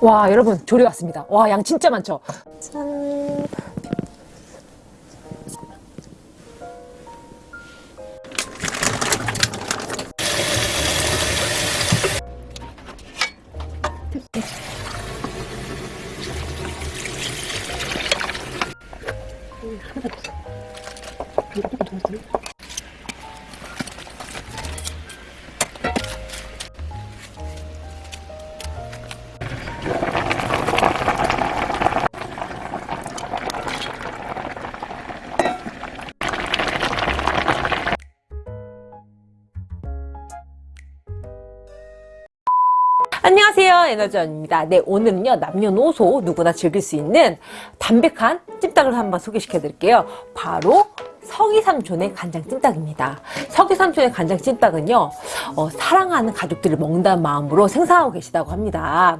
와 여러분 조리 왔습니다. 와 양 진짜 많죠? 짠 안녕하세요 에너지원입니다. 네 오늘은요 남녀노소 누구나 즐길 수 있는 담백한 찜닭을 한번 소개시켜 드릴게요. 바로 서기삼촌의 간장찜닭입니다. 서기삼촌의 간장찜닭은요 어, 사랑하는 가족들을 먹는다는 마음으로 생산하고 계시다고 합니다.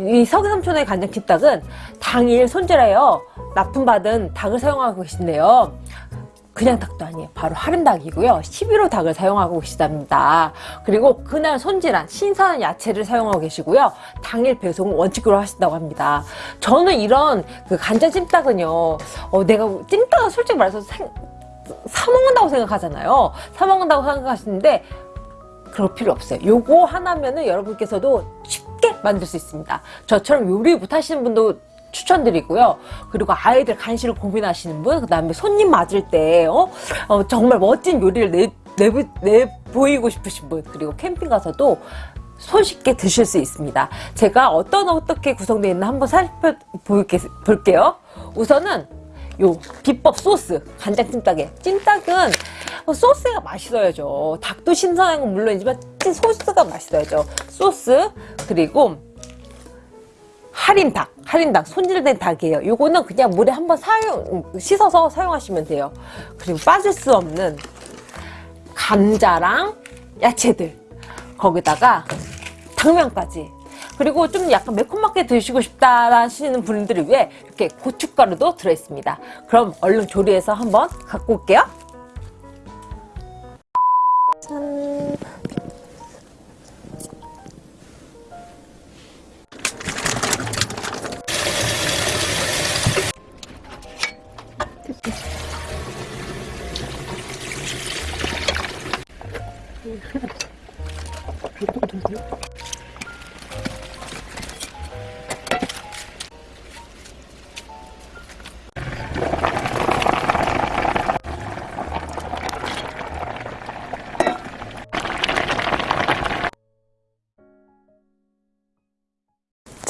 이 서기삼촌의 간장찜닭은 당일 손질하여 납품받은 닭을 사용하고 계신데요 그냥 닭도 아니에요. 바로 할인 닭이고요. 11호 닭을 사용하고 계시답니다. 그리고 그날 손질한 신선한 야채를 사용하고 계시고요. 당일 배송을 원칙으로 하신다고 합니다. 저는 이런 그 간장 찜닭은요. 어, 내가 찜닭은 솔직히 말해서 생, 사먹는다고 생각하잖아요. 사먹는다고 생각하시는데 그럴 필요 없어요. 요거 하나면은 여러분께서도 쉽게 만들 수 있습니다. 저처럼 요리 못하시는 분도 추천드리고요. 그리고 아이들 간식을 고민하시는 분, 그 다음에 손님 맞을 때 어? 어, 정말 멋진 요리를 내, 내, 내 보이고 싶으신 분, 그리고 캠핑 가서도 손쉽게 드실 수 있습니다. 제가 어떤 어떻게 구성되어 있나 한번 살펴볼게요. 우선은 요 비법 소스 간장 찜닭에 찜닭은 소스가 맛있어야죠 닭도 신선한 건 물론이지만 소스가 맛있어야죠 소스 그리고 할인 닭, 할인 닭, 손질된 닭이에요. 요거는 그냥 물에 한번 사용, 씻어서 사용하시면 돼요. 그리고 빠질 수 없는 감자랑 야채들. 거기다가 당면까지. 그리고 좀 약간 매콤하게 드시고 싶다 하시는 분들을 위해 이렇게 고춧가루도 들어있습니다. 그럼 얼른 조리해서 한번 갖고 올게요.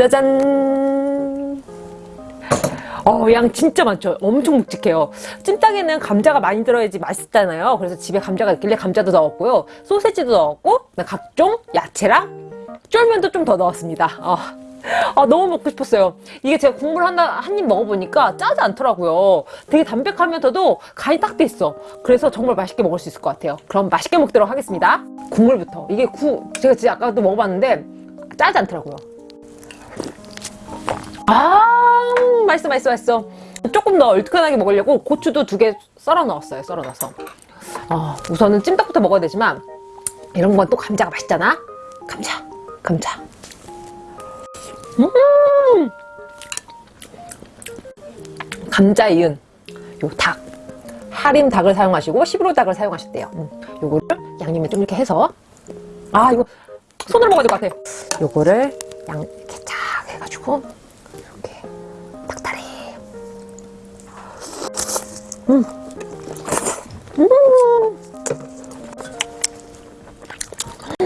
짜잔 어, 양 진짜 많죠? 엄청 묵직해요. 찜닭에는 감자가 많이 들어야지 맛있잖아요. 그래서 집에 감자가 있길래 감자도 넣었고요. 소세지도 넣었고, 각종 야채랑 쫄면도 좀 더 넣었습니다. 어. 아, 너무 먹고 싶었어요. 이게 제가 국물 하나, 한 입 먹어보니까 짜지 않더라고요. 되게 담백하면서도 간이 딱 돼 있어. 그래서 정말 맛있게 먹을 수 있을 것 같아요. 그럼 맛있게 먹도록 하겠습니다. 국물부터. 이게 구, 제가 진짜 아까도 먹어봤는데 짜지 않더라고요. 아 맛있어 맛있어 맛있어. 조금 더 얼큰하게 먹으려고 고추도 두 개 썰어 넣었어요 썰어 넣어서. 어, 우선은 찜닭부터 먹어야 되지만 이런 건 또 감자가 맛있잖아. 감자 감자. 음! 감자 이은 요닭. 할인 닭을 사용하시고 11호 닭을 사용하셨대요. 음, 요거를 양념에 좀 이렇게 해서. 아 이거 손으로 먹어야 될 것 같아. 요거를 양 이렇게 쫙 해가지고 음. 음.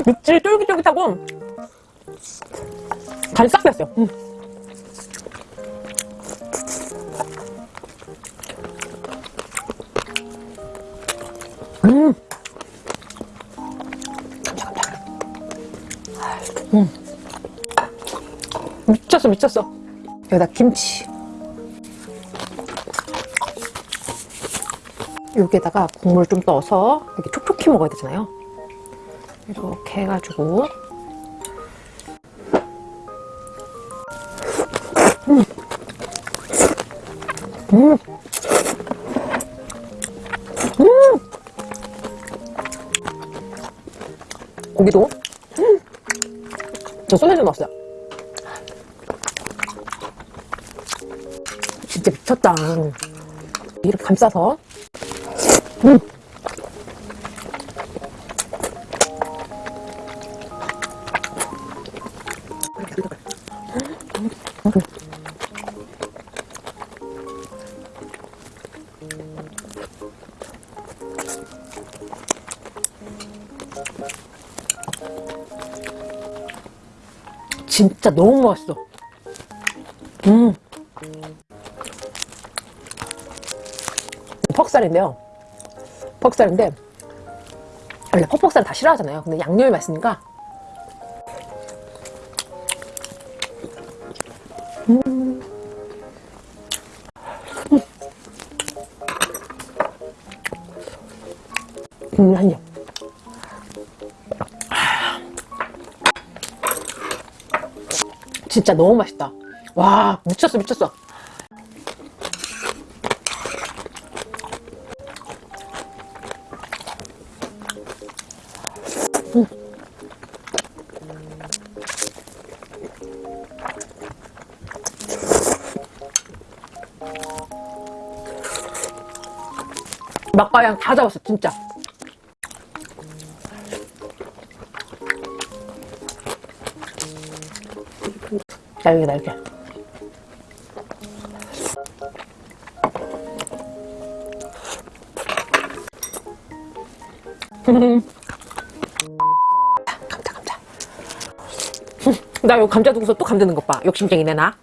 육질이 쫄깃쫄깃하고 간싹 뺐어요. 음. 음. 음. 미쳤어 미쳤어. 여기다 김치. 여기에다가 국물 좀 넣어서 이렇게 촉촉히 먹어야 되잖아요 이렇게 해가지고 음. 음. 음. 고기도 음. 저 소세지 넣었어요 진짜 미쳤다. 이렇게 감싸서. 음. 진짜 너무 맛있어. 음. 퍽살인데요. 퍽살인데 원래 퍽퍽살 다 싫어하잖아요. 근데 양념이 맛있으니까 음. 음, 한 입. 진짜 너무 맛있다. 와, 미쳤어, 미쳤어. 맛과양 다 잡았어, 진짜. 날개, 날개. 감자, 나 이거 감자 두고서 또 감자 넣은 것 봐. 욕심쟁이네, 나.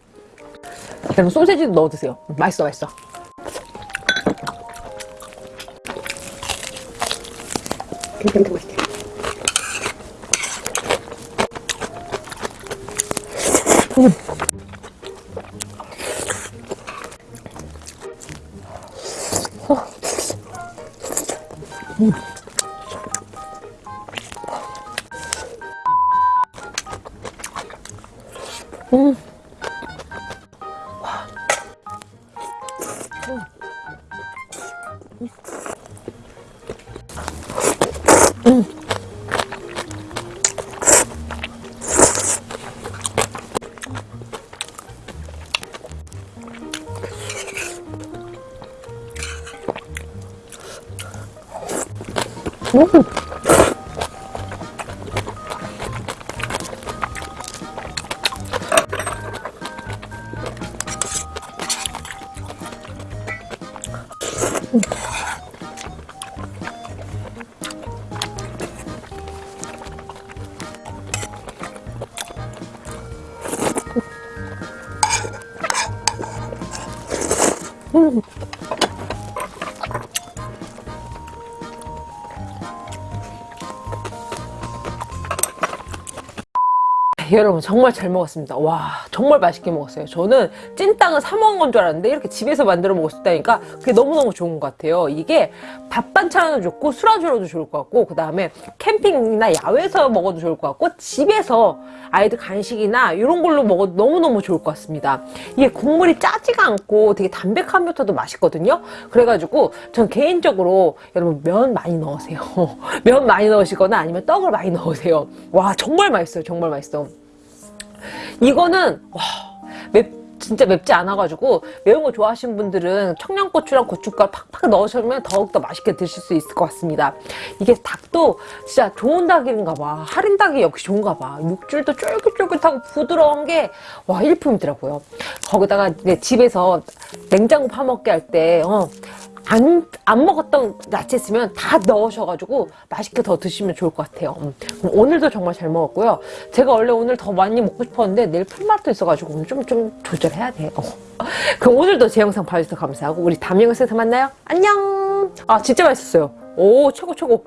그럼 소세지도 넣어 드세요. 맛있어, 맛있어. 굉장히 맛있대. 음. 음. 음. 음. 여러분 정말 잘 먹었습니다. 와 정말 맛있게 먹었어요. 저는 찐땅은 사 먹은 건 줄 알았는데 이렇게 집에서 만들어 먹을 수 있다니까 그게 너무너무 좋은 것 같아요. 이게 밥 반찬으로 좋고 술안주로도 좋을 것 같고 그 다음에 캠핑이나 야외에서 먹어도 좋을 것 같고 집에서 아이들 간식이나 이런 걸로 먹어도 너무너무 좋을 것 같습니다. 이게 국물이 짜지가 않고 되게 담백하면서도 맛있거든요. 그래가지고 전 개인적으로 여러분 면 많이 넣으세요. 면 많이 넣으시거나 아니면 떡을 많이 넣으세요. 와 정말 맛있어요. 정말 맛있어 이거는 와, 맵 진짜 맵지 않아가지고 매운 거 좋아하시는 분들은 청양고추랑 고춧가루 팍팍 넣으시면 더욱더 맛있게 드실 수 있을 것 같습니다. 이게 닭도 진짜 좋은 닭인가 봐. 할인 닭이 역시 좋은가 봐. 육질도 쫄깃쫄깃하고 부드러운 게 와 일품이더라고요. 거기다가 집에서 냉장고 파먹게 할때 어, 안, 안 먹었던 야채 있으면 다 넣으셔가지고 맛있게 더 드시면 좋을 것 같아요. 음. 오늘도 정말 잘 먹었고요. 제가 원래 오늘 더 많이 먹고 싶었는데 내일 풀맛도 있어가지고 오늘 좀, 좀 조절해야 돼요. 그럼 오늘도 제 영상 봐주셔서 감사하고 우리 다음 영상에서 만나요. 안녕! 아, 진짜 맛있었어요. 오, 최고, 최고.